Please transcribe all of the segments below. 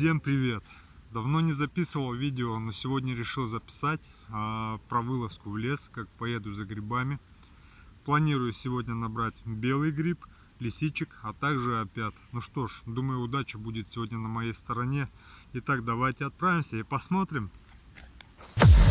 Всем привет! Давно не записывал видео, но сегодня решил записать а, про вылазку в лес, как поеду за грибами. Планирую сегодня набрать белый гриб, лисичек, а также опят. Ну что ж, думаю удача будет сегодня на моей стороне. Итак, давайте отправимся и посмотрим. Я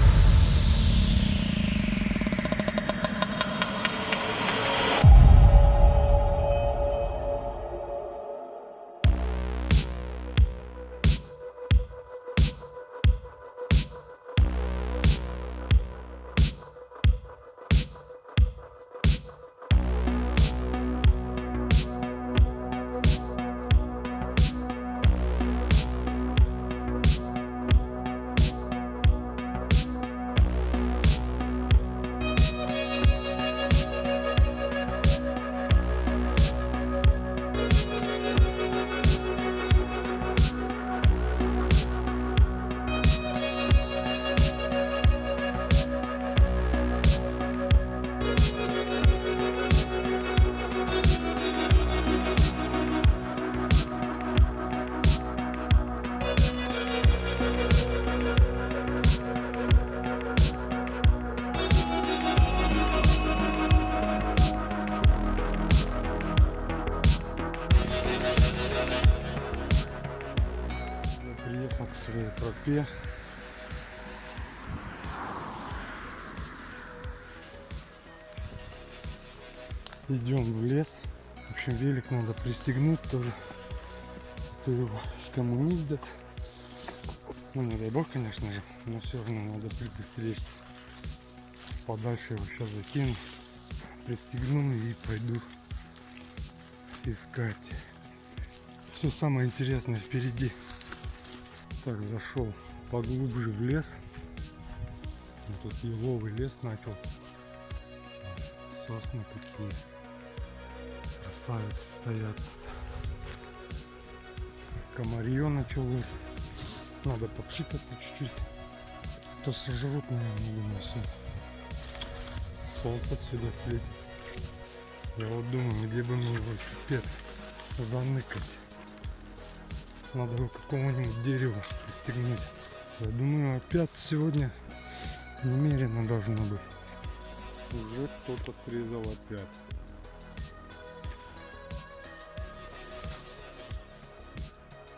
своей тропе. Идем в лес. В общем, велик надо пристегнуть тоже. А То его скоммуниздят. Ну, не дай бог, конечно же, но все равно надо предостеречься. Подальше его сейчас закину, пристегну и пойду искать. Все самое интересное впереди. Так, зашел поглубже в лес. Вот Тут еловый лес начал. Сосны какие. Красавицы стоят. Комарье началось. Надо попшикаться чуть-чуть. То сожрут, наверное, думаю, сегодня. Солнце отсюда светит. Я вот думаю, где бы мне велосипед заныкать. Надо его к какому-нибудь дереву пристегнуть. Я думаю, опять сегодня немерено должно быть. Уже кто-то срезал опять.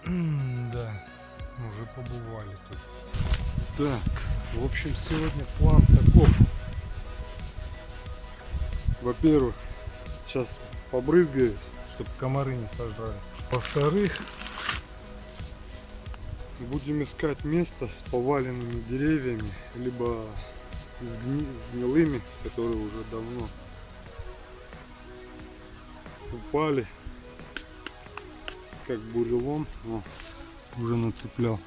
Да, уже побывали тут. Так, в общем, сегодня план таков. Во-первых, сейчас побрызгаюсь, чтобы комары не сожрали. Во-вторых, будем искать место с поваленными деревьями, либо с, гни- с гнилыми, которые уже давно упали, как бурелом, О, уже нацеплял,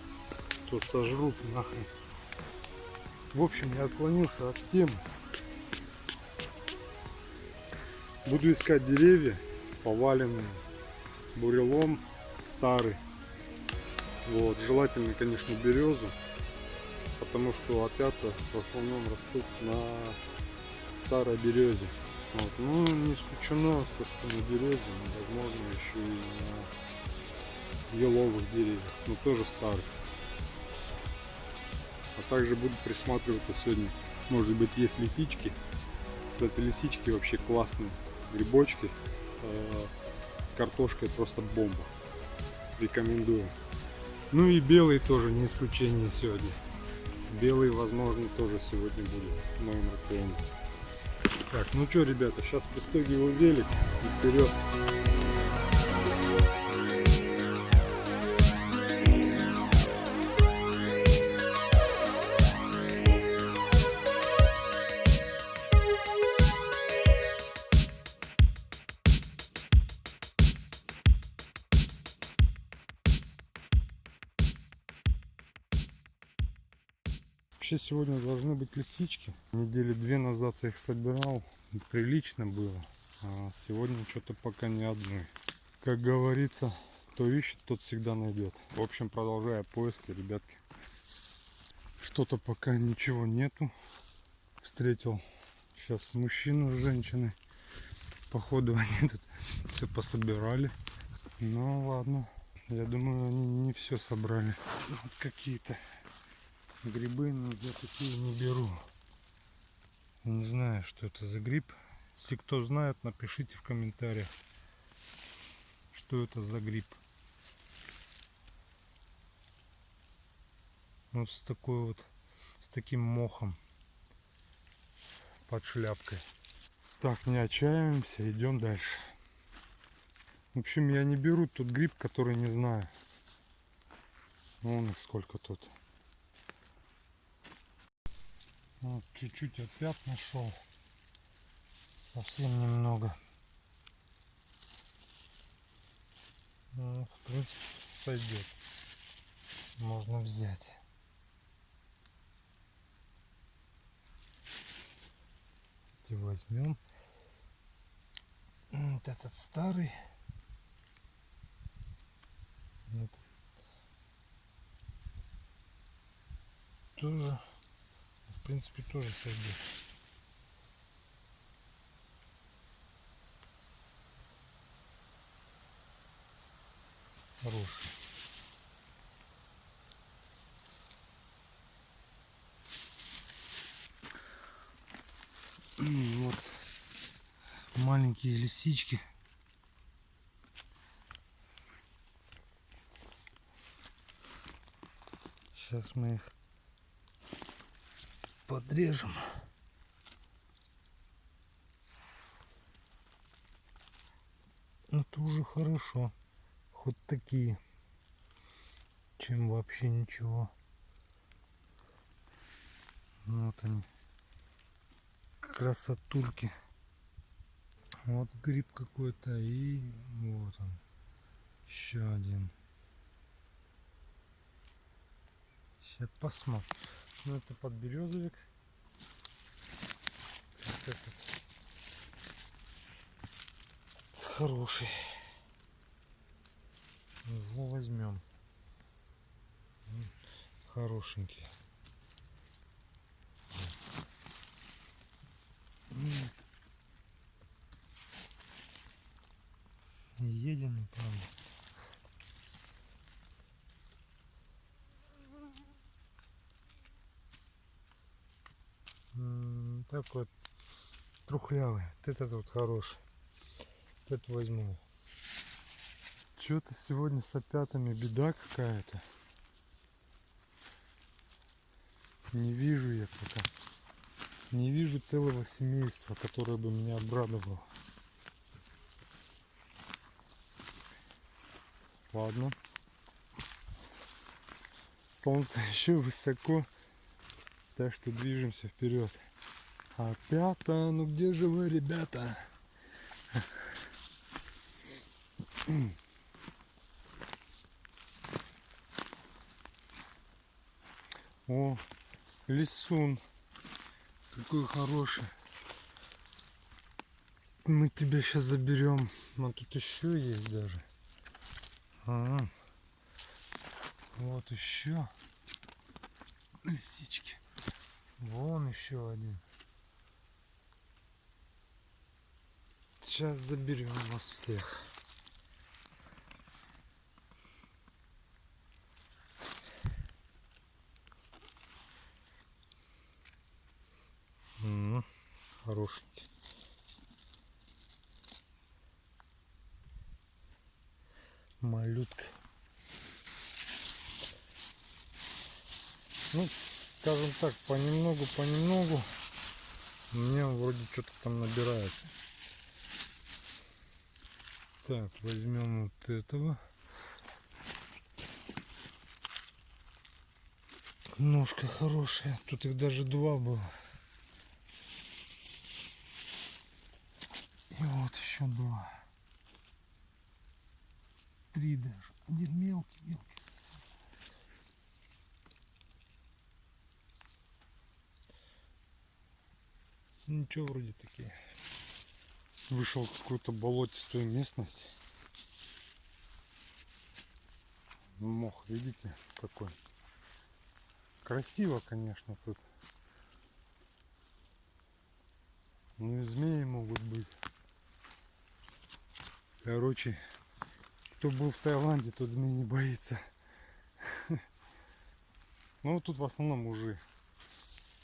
то сожрут нахрен. В общем, я отклонился от темы. Буду искать деревья, поваленные, бурелом старый. Вот, желательно, конечно, березу, потому что опята в основном растут на старой березе. Вот. Ну, не исключено, то, что на березе, но, возможно, еще и на еловых деревьях, но тоже старых. А также буду присматриваться сегодня, может быть, есть лисички. Кстати, лисички вообще классные, грибочки э, с картошкой просто бомба. Рекомендую. Ну и белый тоже не исключение сегодня. Белый, возможно, тоже сегодня будет в моем рационе. Так, ну что, ребята, сейчас пристегиваю велик и вперед. Сегодня должны быть лисички. Недели две назад я их собирал. Прилично было. А сегодня что-то пока ни одной. Как говорится, кто ищет, тот всегда найдет. В общем, продолжая поиски, ребятки. Что-то пока ничего нету. Встретил сейчас мужчину с женщиной. Походу они тут все пособирали. Ну ладно. Я думаю, они не все собрали. Вот какие-то грибы, но я такие не беру. Не знаю, что это за гриб. Если кто знает, напишите в комментариях, что это за гриб. Вот с такой вот, с таким мохом под шляпкой. Так, не отчаиваемся, идем дальше. В общем, я не беру тот гриб, который не знаю. Вон их сколько тут. Вот чуть-чуть опять нашел. Совсем немного. Ну, в принципе, сойдет. Можно взять. Эти возьмем. Вот этот старый. Вот. Тоже, в принципе, тоже сойдет. Хороший. Вот маленькие лисички. Сейчас мы их подрежем. Это уже хорошо. Хоть такие, чем вообще ничего. Вот они. Красотульки. Вот гриб какой-то и вот он. Еще один. Сейчас посмотрим. Ну это подберезовик. Вот этот. Хороший. Его возьмем. Хорошенький. Едем, правда. Так вот трухлявый. Вот этот вот хороший. Вот это возьму. Что-то сегодня с опятами беда какая-то. Не вижу я пока. Не вижу целого семейства, которое бы меня обрадовало. Ладно. Солнце еще высоко. Так что движемся вперед. Опята, ну где же вы, ребята? О, лисун. Какой хороший. Мы тебя сейчас заберем. А тут еще есть даже. А, вот еще лисички. Вон еще один. Сейчас заберем вас всех. М хорошенький. Малютка. Ну, скажем так, понемногу, понемногу мне вроде что-то там набирается. Так, возьмем вот этого. Ножка хорошая. Тут их даже два было. И вот еще два. Три даже. Один мелкий, мелкий. Ничего вроде такие. Вышел какую-то болотистую местность. Мох, видите, какой. Красиво, конечно, тут. Ну и змеи могут быть. Короче, Кто был в Таиланде, тот змей не боится. Ну, тут в основном уже,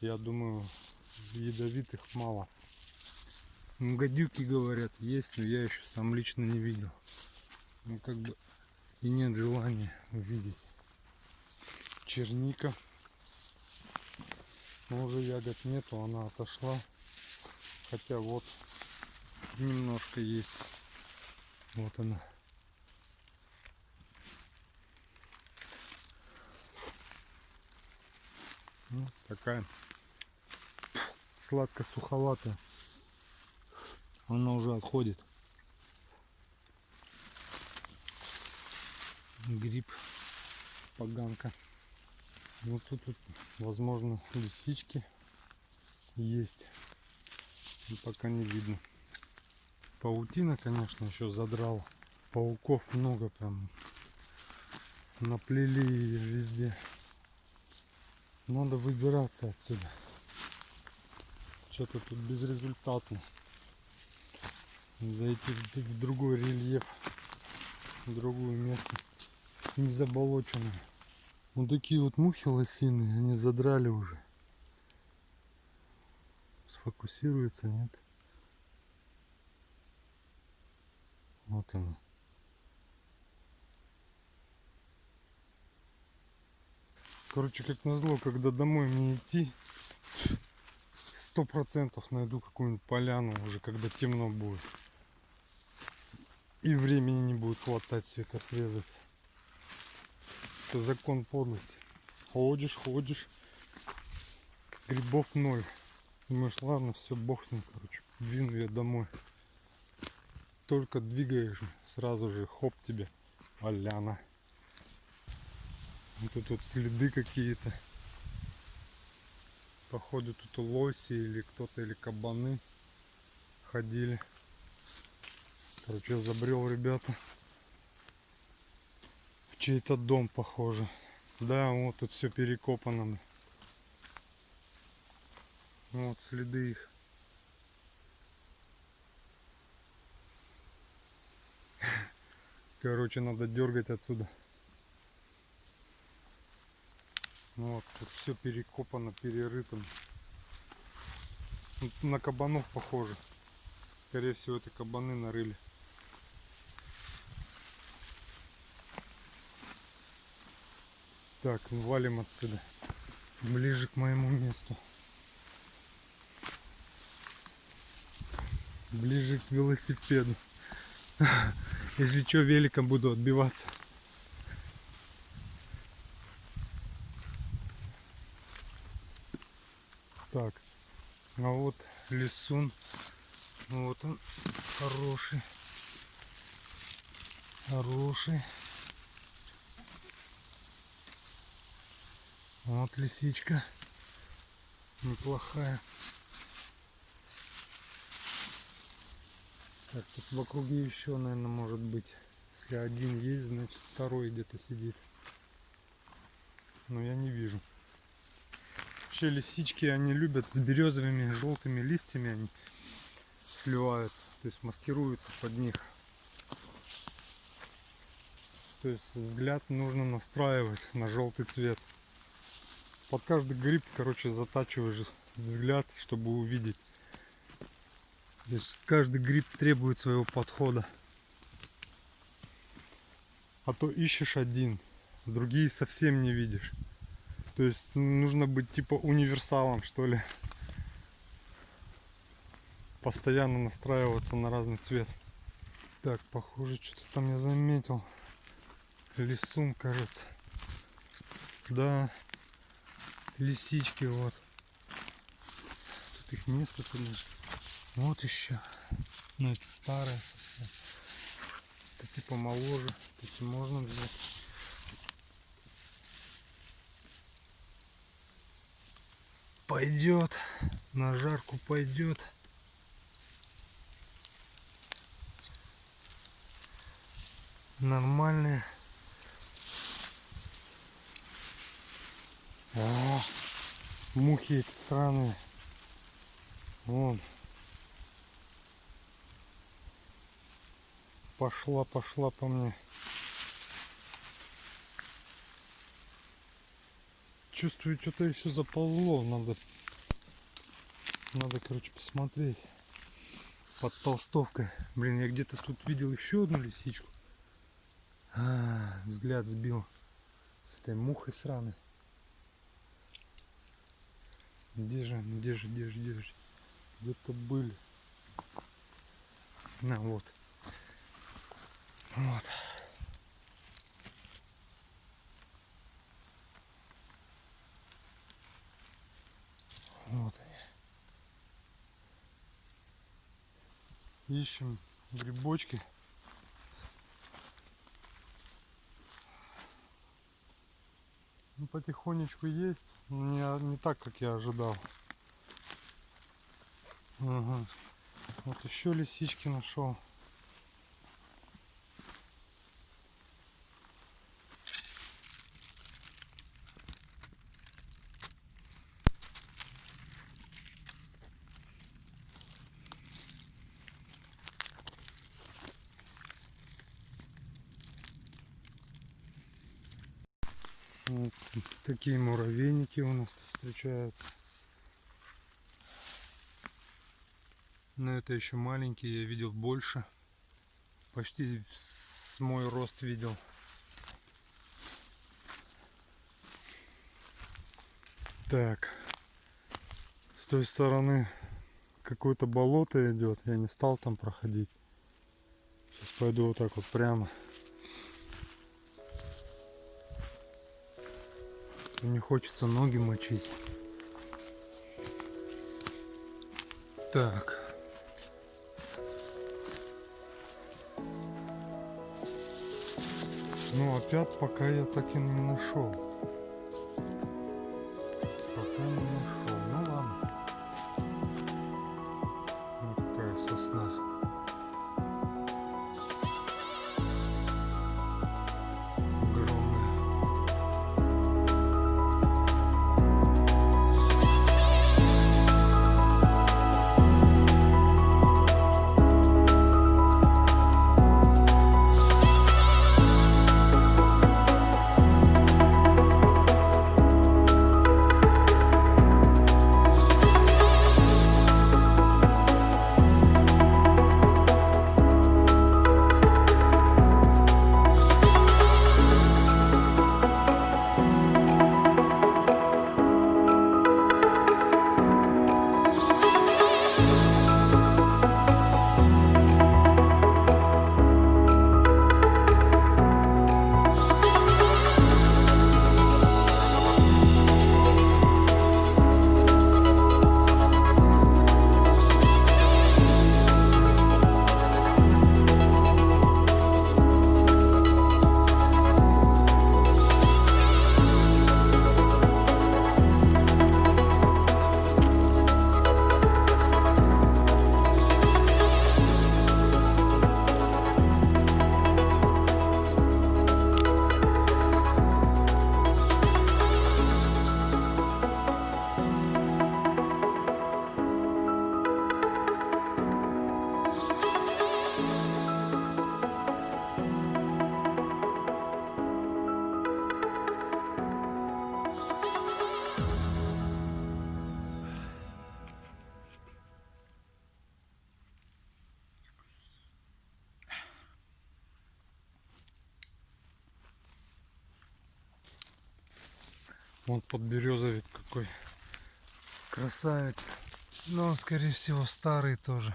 я думаю, ядовитых мало. Ну, гадюки, говорят, есть, но я еще сам лично не видел. Ну, как бы и нет желания увидеть. Черника. Но уже ягод нету, она отошла. Хотя вот немножко есть. Вот она. Ну, такая сладко-суховатая. Она уже отходит. Гриб, поганка. Вот тут, тут возможно, лисички есть. И пока не видно. Паутина, конечно, еще задрал. Пауков много прям. Наплели ее везде. Надо выбираться отсюда. Что-то тут безрезультатно. Зайти в другой рельеф, в другую местность. Не заболоченную. Вот такие вот мухи лосиные, они задрали уже. Сфокусируется, нет? Вот она. Короче, как назло, когда домой мне идти, сто процентов найду какую-нибудь поляну уже, когда темно будет. И времени не будет хватать все это срезать. Это закон подлости. Ходишь, ходишь, грибов ноль. Думаешь, ладно, все, бог с ним, короче, двину я домой. Только двигаешь, сразу же хоп тебе, поляна. Вот тут следы какие-то. Походу тут лоси или кто-то, или кабаны ходили. Короче, забрел, ребята. В чей-то дом, похоже. Да, вот тут все перекопано. Вот следы их. Короче, надо дергать отсюда. Ну вот, тут все перекопано, перерыто. На кабанов похоже. Скорее всего, это кабаны нарыли. Так, ну валим отсюда. Ближе к моему месту. Ближе к велосипеду. Если что, великом буду отбиваться. Так, а вот лесун. Вот он, хороший. Хороший. Вот лисичка. Неплохая. Так, тут в округе еще, наверное, может быть. Если один есть, значит второй где-то сидит. Но я не вижу. Вообще лисички, они любят с березовыми желтыми листьями, они сливаются, то есть маскируются под них. То есть взгляд нужно настраивать на желтый цвет. Под каждый гриб, короче, затачиваешь взгляд, чтобы увидеть. То есть каждый гриб требует своего подхода. А то ищешь один, другие совсем не видишь. То есть нужно быть типа универсалом, что ли. Постоянно настраиваться на разный цвет. Так, похоже, что-то там я заметил. Лисун, кажется. Да, лисички вот. Тут их несколько даже. Вот еще. Ну это совсем. Это типа моложе. Эти можно взять. Пойдет. На жарку пойдет. Нормальные. О, мухи эти сраные. Вон. Пошла, пошла по мне. Чувствую, что-то еще заползло. Надо, надо, короче, посмотреть под толстовкой. Блин, я где-то тут видел еще одну лисичку. А, взгляд сбил с этой мухой сраной. Где же, где же, где же, где же? Где-то были. На. Вот. Вот Ищем грибочки. Ну, потихонечку есть. Не, не так, как я ожидал. Ага. Вот еще лисички нашел. Вот такие муравейники у нас встречаются. Но это еще маленькие, я видел больше. Почти с мой рост видел. Так. С той стороны какое-то болото идет. Я не стал там проходить. Сейчас пойду вот так вот прямо. Не хочется ноги мочить. Так. Ну опять пока я так и не нашел. Подберезовик какой красавец. Но он, скорее всего, старый тоже.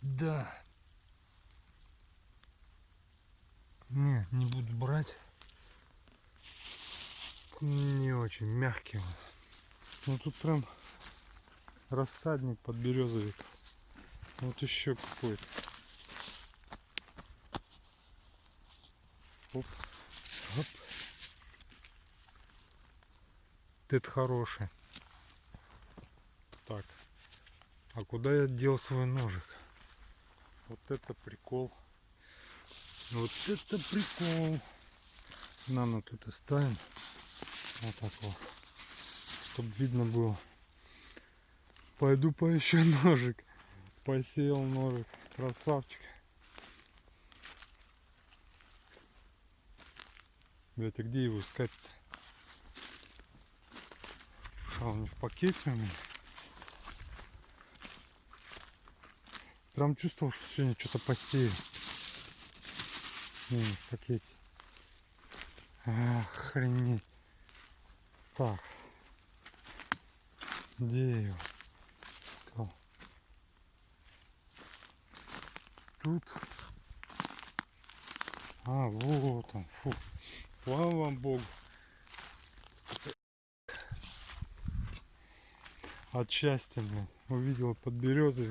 Да. Не, не буду брать. Не очень мягкий он. Ну тут прям рассадник подберезовик. Вот еще какой-то. Оп. Оп. Это хороший. Так. А куда я дел свой ножик? Вот это прикол. Вот это прикол. Нано тут оставим. Вот так вот. Чтобы видно было. Пойду поищу ножик. Посеял ножик. Красавчик. Блять, а где его искать-то? Он в пакете у меня. Прям чувствовал, что сегодня что-то посею. Не, в пакете. Охренеть. Так. Где его искал? Тут. А, вот он. Фу. Слава Богу. От счастья, блин. Увидел под березой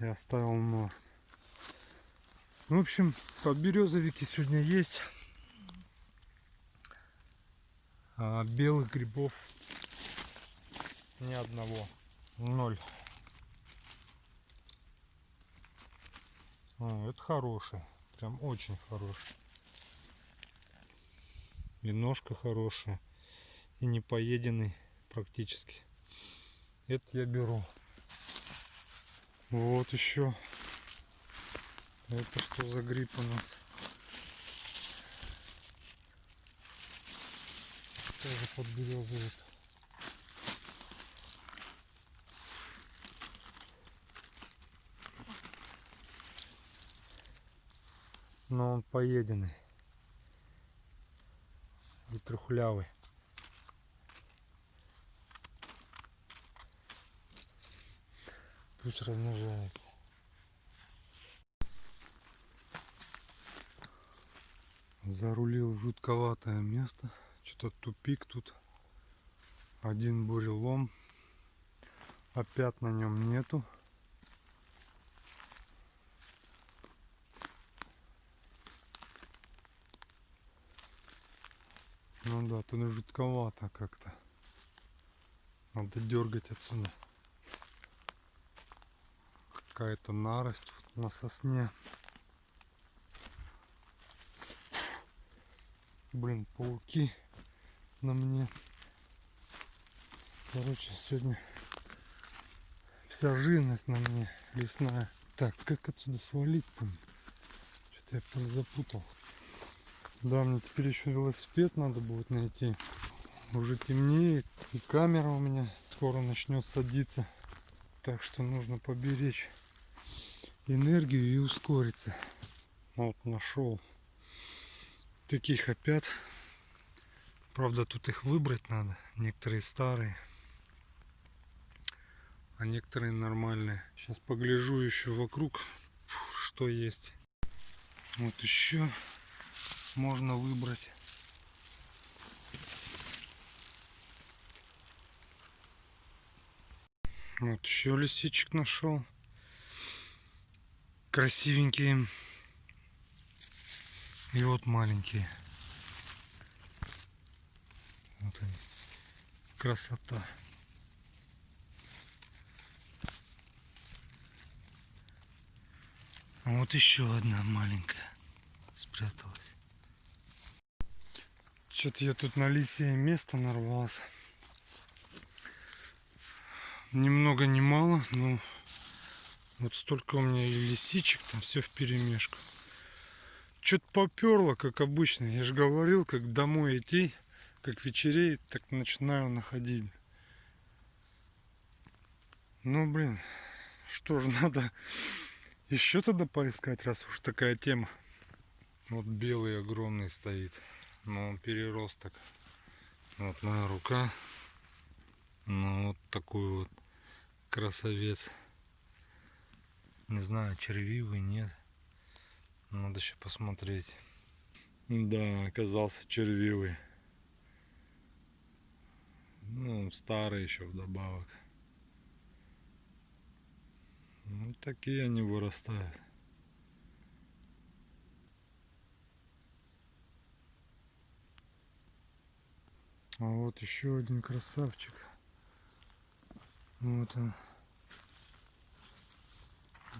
и оставил нож. В общем, подберезовики сегодня есть. А белых грибов ни одного. Ноль. О, это хороший. Прям очень хороший. И ножка хорошая. И не поеденный практически. Это я беру. Вот еще. Это что за гриб у нас? Тоже подберезовик. Но он поеденный. И трухлявый. Пусть размножается. Зарулил жутковатое место. Что-то тупик тут. Один бурелом. Опять на нем нету. Ну да, тут жутковато как-то. Надо дергать отсюда какая-то нарость на сосне. Блин, пауки на мне. Короче, сегодня вся живность на мне лесная. Так, как отсюда свалить там? Что-то я подзапутал. Да, мне теперь еще велосипед надо будет найти. Уже темнеет. И камера у меня скоро начнет садиться. Так что нужно поберечь энергию и ускориться. Вот нашел таких опять. Правда, тут их выбрать надо. Некоторые старые, а некоторые нормальные. Сейчас погляжу еще вокруг, что есть. Вот еще можно выбрать. Вот еще лисичек нашел красивенькие. И вот маленькие. Вот они. Красота. А вот еще одна маленькая спряталась. Что-то я тут на лисе место нарвался. Ни много ни мало, но вот столько у меня и лисичек, там все в перемешку. Что-то поперло, как обычно. Я же говорил, как домой идти, как вечереет, так начинаю находить. Ну, блин, что же, надо еще тогда поискать, раз уж такая тема. Вот белый огромный стоит. Но он переросток. Вот моя рука. Ну, вот такой вот красавец. Не знаю, червивый, нет. Надо еще посмотреть. Да, оказался червивый. Ну, старый еще вдобавок. Ну, такие они вырастают. А вот еще один красавчик. Вот он.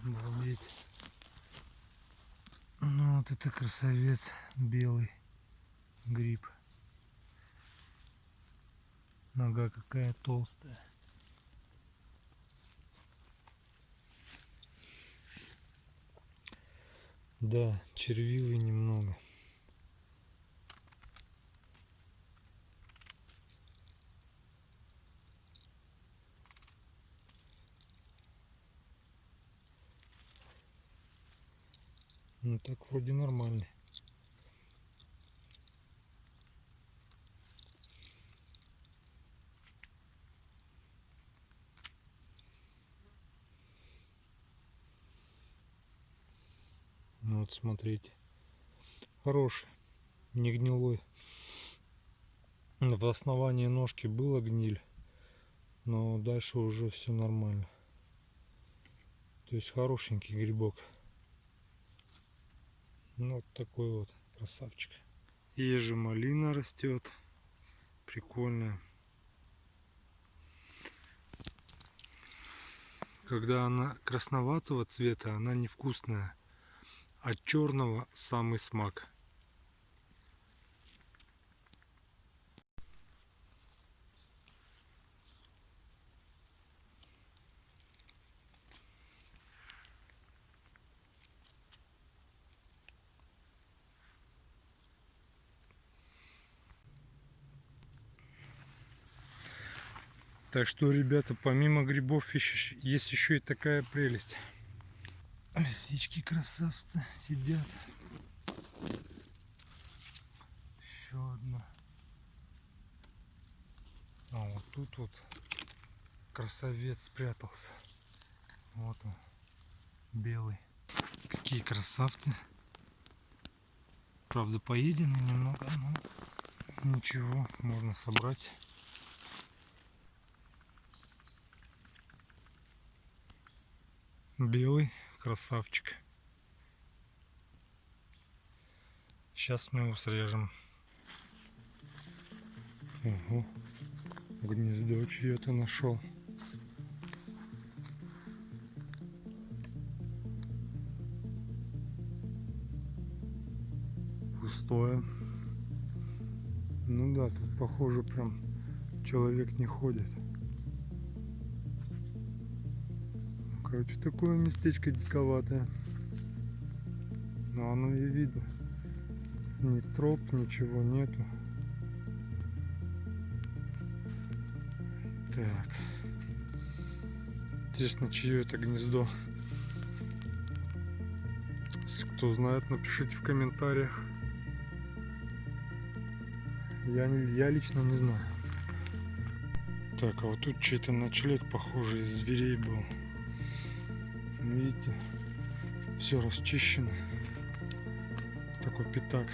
Обалдеть. Ну вот это красавец белый гриб. Нога какая толстая. Да, червивый немного. Ну так вроде нормальный. Ну вот смотрите. Хороший. Не гнилой. В основании ножки была гниль. Но дальше уже все нормально. То есть хорошенький грибок. Ну, вот такой вот красавчик. Же малина растет. Прикольная. Когда она красноватого цвета, она невкусная. От черного самый смак. Так что, ребята, помимо грибов есть еще и такая прелесть. Лисички красавцы сидят. Еще одна. А вот тут вот красавец спрятался. Вот он, белый. Какие красавцы. Правда, поедены немного, но ничего, можно собрать. Белый красавчик. Сейчас мы его срежем. Ого, гнездо чье-то нашел. Пустое. Ну да, тут похоже прям человек не ходит. Короче, такое местечко диковатое. Но оно и видно. Ни троп, ничего нету. Так. Интересно, чье это гнездо. Если кто знает, напишите в комментариях. Я, я лично не знаю. Так, а вот тут чей-то ночлег, похоже, из зверей был. Видите, все расчищено. Такой пятак.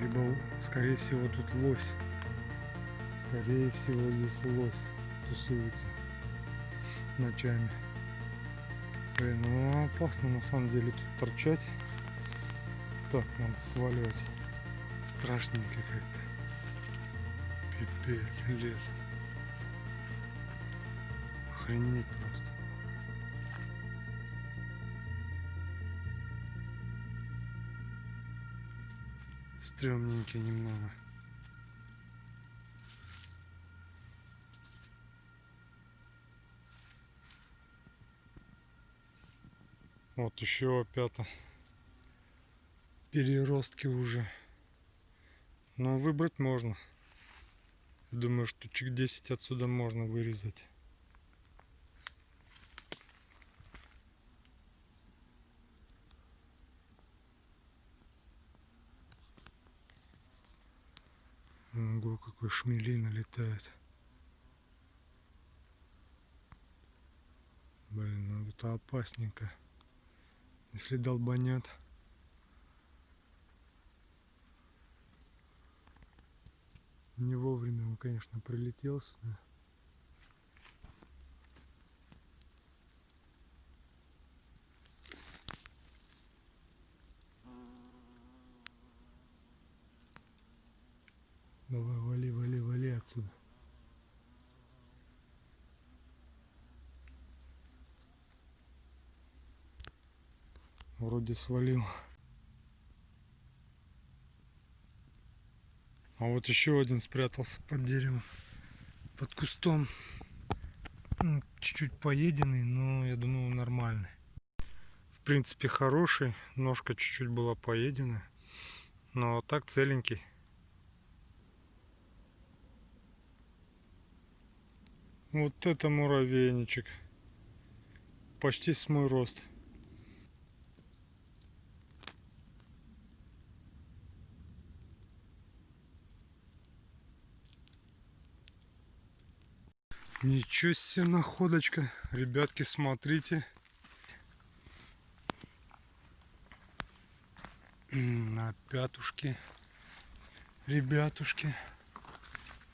Либо, скорее всего, тут лось. Скорее всего, здесь лось тусуется ночами. Блин, ну опасно на самом деле тут торчать. Так, надо сваливать. Страшненько как-то. Пипец, лес. Охренеть просто. Стремненький немного. Вот еще опять переростки уже. Но выбрать можно. Думаю, что чек 10 отсюда можно вырезать. Ого, какой шмелина летает. Блин, ну это опасненько. Если долбанет. Не вовремя он, конечно, прилетел сюда. Вроде свалил. А вот еще один спрятался под деревом, под кустом. Ну, чуть-чуть поеденный, но я думаю нормальный. В принципе хороший, ножка чуть-чуть была поедена, но так целенький. Вот это муравейничек. Почти с мой рост. Ничего себе находочка. Ребятки, смотрите. На пятушки. Ребятушки.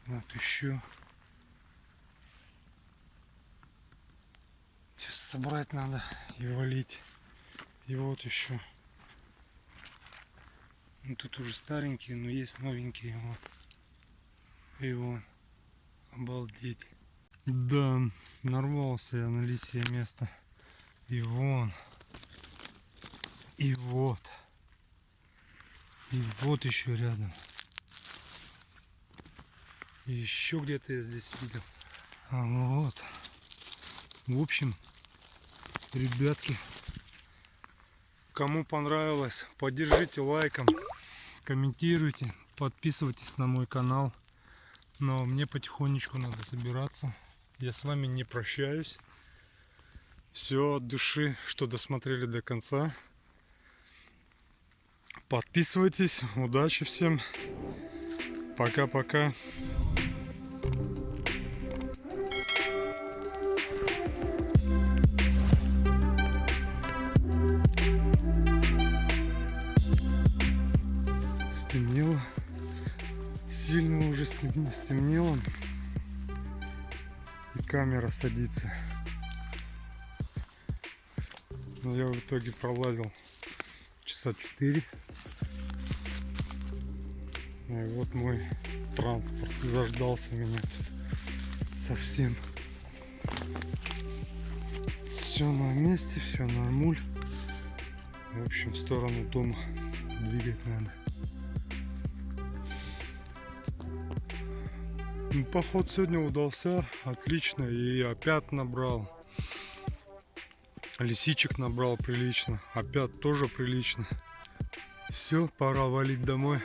Вот еще. Сейчас собрать надо и валить. И вот еще. Ну, тут уже старенькие, но есть новенькие. Вот. И вон. Обалдеть. Да, нарвался я на лисье место. И вон. И вот. И вот еще рядом. И еще где-то я здесь видел. А вот. В общем, ребятки, кому понравилось, поддержите лайком, комментируйте, подписывайтесь на мой канал. Но мне потихонечку надо собираться. Я с вами не прощаюсь. Все от души, что досмотрели до конца. Подписывайтесь. Удачи всем. Пока-пока. Стемнело. Сильно уже стем- стемнело. Камера садится. Но я в итоге пролазил часа 4. И вот мой транспорт заждался меня тут совсем. Все на месте, все нормуль. В общем, в сторону дома двигать надо. Поход сегодня удался отлично и опять набрал. Лисичек набрал прилично, опять тоже прилично. Все, пора валить домой.